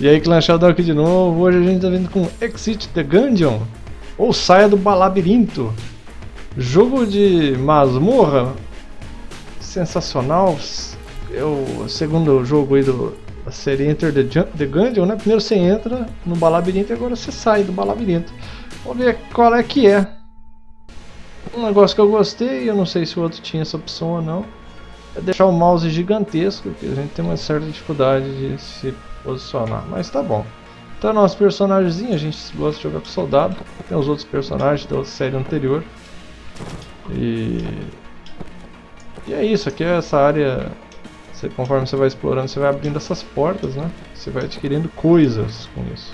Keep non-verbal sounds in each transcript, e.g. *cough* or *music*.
E aí, Clan Shadow aqui de novo. Hoje a gente tá vindo com Exit the Gungeon. Ou Saia do Balabirinto. Jogo de masmorra. Sensacional. É o segundo jogo aí do, da série Enter the, the Gungeon, né? Primeiro você entra no Balabirinto e agora você sai do Balabirinto. Vamos ver qual é que é. Um negócio que eu gostei, eu não sei se o outro tinha essa opção ou não. É deixar o mouse gigantesco, porque a gente tem uma certa dificuldade de se posicionar, mas tá bom. Então nosso personagemzinho, a gente gosta de jogar com soldado, tem os outros personagens da série anterior. E, e é isso, aqui é essa área, você, conforme você vai explorando, você vai abrindo essas portas, né? Você vai adquirindo coisas com isso.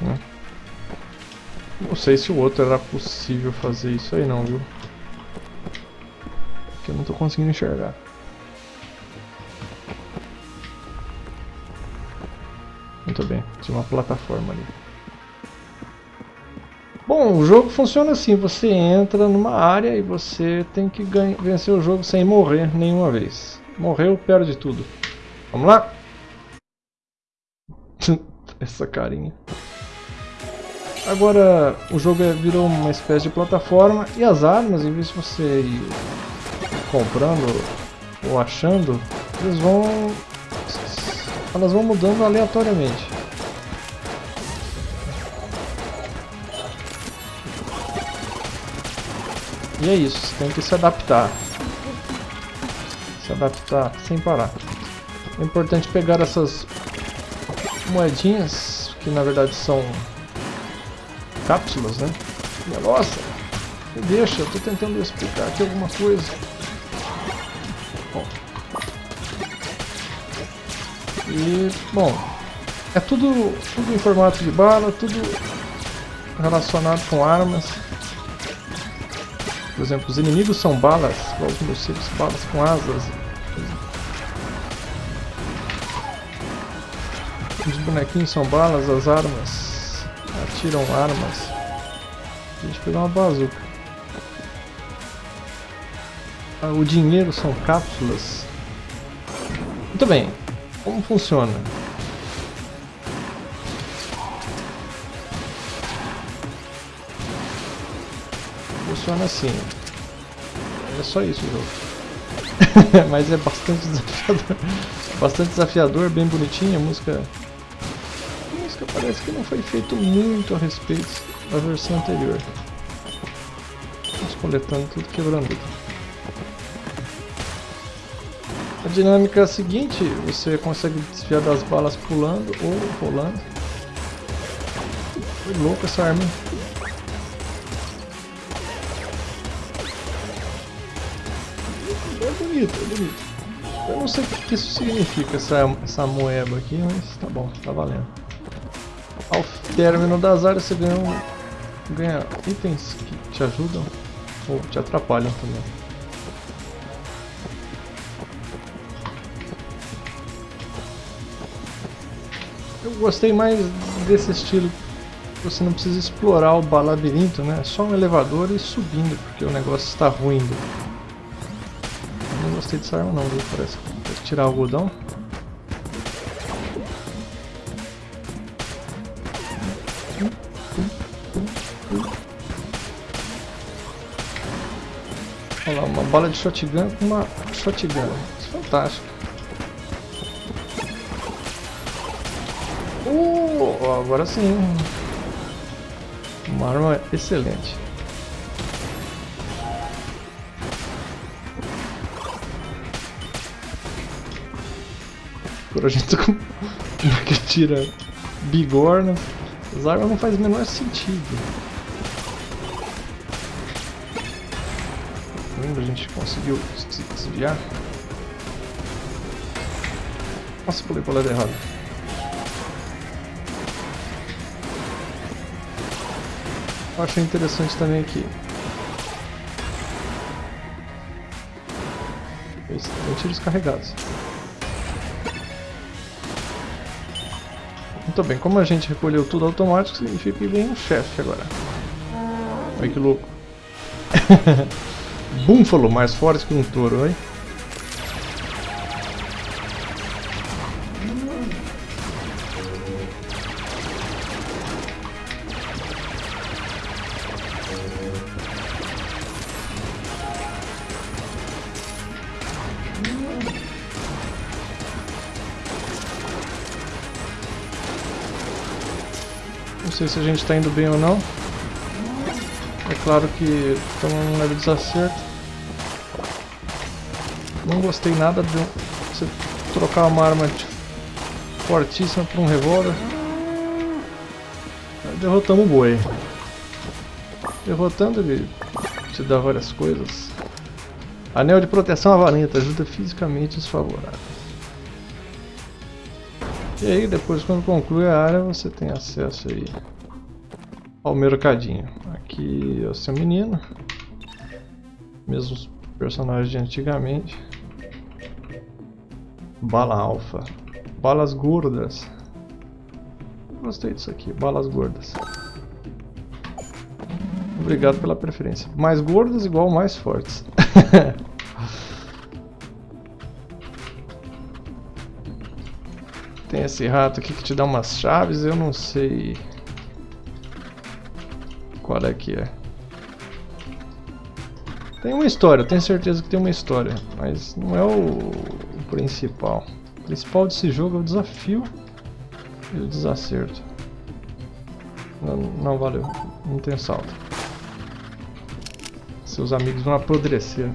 Né? Não sei se o outro era possível fazer isso aí não, viu? Que eu não estou conseguindo enxergar. Muito bem, tinha uma plataforma ali. Bom, o jogo funciona assim, você entra numa área e você tem que vencer o jogo sem morrer nenhuma vez. Morreu, perde tudo. Vamos lá? *laughs* Essa carinha. Agora, o jogo é, virou uma espécie de plataforma e as armas, em vez de você ir comprando ou achando, eles vão elas vão mudando aleatoriamente. E é isso, você tem que se adaptar. Se adaptar sem parar. É importante pegar essas moedinhas, que na verdade são cápsulas, né? Nossa, deixa, eu tô tentando explicar aqui alguma coisa. E, bom, é tudo, tudo em formato de bala, tudo relacionado com armas. Por exemplo, os inimigos são balas, os morcegos, balas com asas. Os bonequinhos são balas, as armas atiram armas. A gente pegar uma bazuca. Ah, o dinheiro são cápsulas. Muito bem, como funciona? Funciona assim. É só isso o jogo. *laughs* Mas é bastante desafiador. Bastante desafiador, bem bonitinho. A música. A música parece que não foi feito muito a respeito da versão anterior. Vamos coletando tudo, quebrando tudo. A dinâmica é a seguinte, você consegue desviar das balas pulando ou rolando. Que louco essa arma. É bonito, é bonito. Eu não sei o que isso significa, essa, essa moeba aqui, mas tá bom, tá valendo. Ao término das áreas você ganha, um, ganha itens que te ajudam ou te atrapalham também. Eu gostei mais desse estilo. Você não precisa explorar o labirinto, né? É só um elevador e subindo, porque o negócio está ruindo. Eu não gostei dessa arma não, viu? Parece que tirar o algodão. Olha lá, uma bala de shotgun com uma shotgun. Fantástico. Uh, agora sim. Uma arma excelente. Agora a gente tá *laughs* com que tira bigorna. As armas não faz o menor sentido. A gente conseguiu se desviar. Nossa, pulei para o lado errado. Eu achei interessante também aqui. Tem tiros carregados. Muito bem, como a gente recolheu tudo automático, significa que vem um chefe agora. Olha que louco. *laughs* Búfalo mais forte que um touro, hein? Sei se a gente está indo bem ou não. É claro que estamos num leve desacerto. Não gostei nada de você trocar uma arma fortíssima por um revólver. Derrotamos o boi. Derrotando ele te dá várias coisas. Anel de proteção avalenta, ajuda fisicamente os favoráveis. E aí depois quando conclui a área você tem acesso aí ao mercadinho. Aqui é o seu menino. Mesmos personagens de antigamente. Bala alfa. Balas gordas. Gostei disso aqui, balas gordas. Obrigado pela preferência. Mais gordas igual mais fortes. *laughs* Tem esse rato aqui que te dá umas chaves, eu não sei qual é que é. Tem uma história, tenho certeza que tem uma história, mas não é o, principal. O principal desse jogo é o desafio e o desacerto. Não, não valeu, não tem salto. Seus amigos vão apodrecer.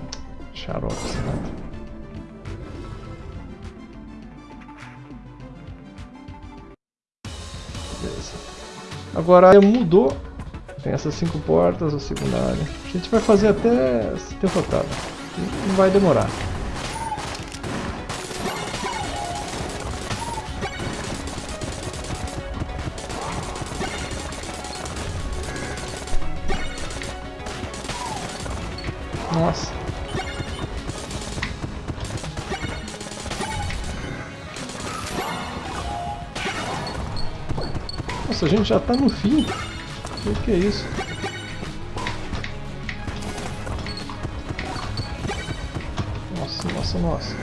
Xarope, rato. Agora área mudou. Tem essas cinco portas, a segunda área. A gente vai fazer até ser derrotado. Não vai demorar. Nossa. Nossa, a gente já tá no fim. O que é isso? Nossa, nossa, nossa.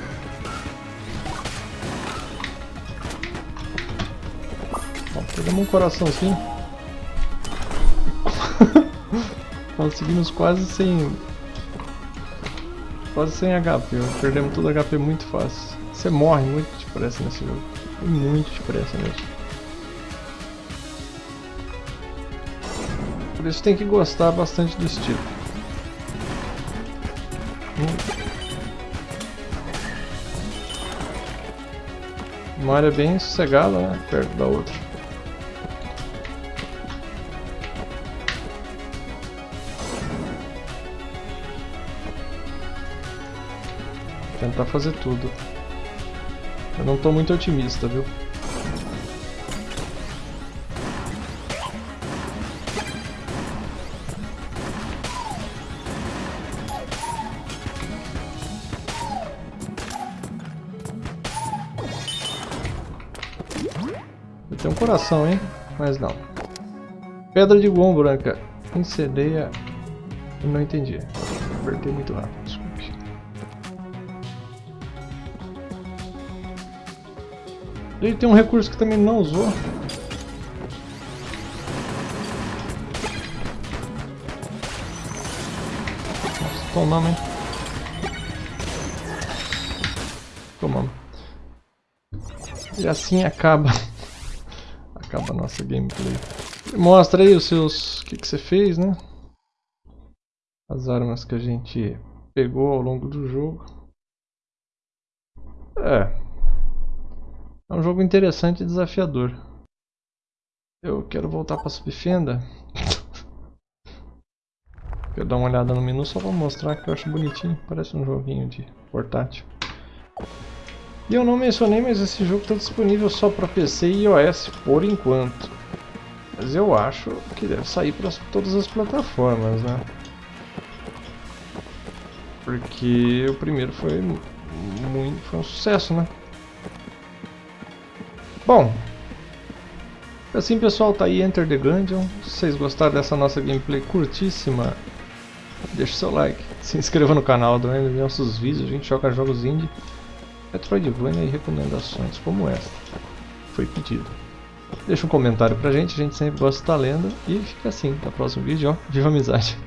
Pegamos um coraçãozinho. *laughs* Conseguimos quase sem quase sem HP, perdemos todo HP muito fácil. Você morre muito depressa nesse jogo. Muito depressa mesmo. Por isso tem que gostar bastante do estilo. Uma área bem sossegada, né? Perto da outra. Tentar fazer tudo. Eu não estou muito otimista, viu? Coração, hein? Mas não. Pedra de Gon branca. Incendeia. Não entendi. Apertei muito rápido. Ele tem um recurso que também não usou. Nossa, tomamos, hein? Tomamos. E assim acaba. Acaba a nossa gameplay. Mostra aí os seus... O que, que você fez, né? As armas que a gente pegou ao longo do jogo. É, é um jogo interessante e desafiador. Eu quero voltar para Subfenda. *laughs* quero dar uma olhada no menu só para mostrar que eu acho bonitinho. Parece um joguinho de portátil. E eu não mencionei, mas esse jogo está disponível só para PC e iOS por enquanto. Mas eu acho que deve sair para todas as plataformas, né? Porque o primeiro foi muito, foi um sucesso, né? Bom, assim pessoal, tá aí Enter the Gungeon. Se vocês gostaram dessa nossa gameplay curtíssima, deixa seu like, *laughs* se inscreva no canal, dê nossos vídeos, a gente joga jogos indie, Metroidvania e recomendações como essa. Foi pedido. Deixa um comentário pra gente, a gente sempre gosta de estar lendo. E fica assim, até o próximo vídeo, ó. Viva amizade!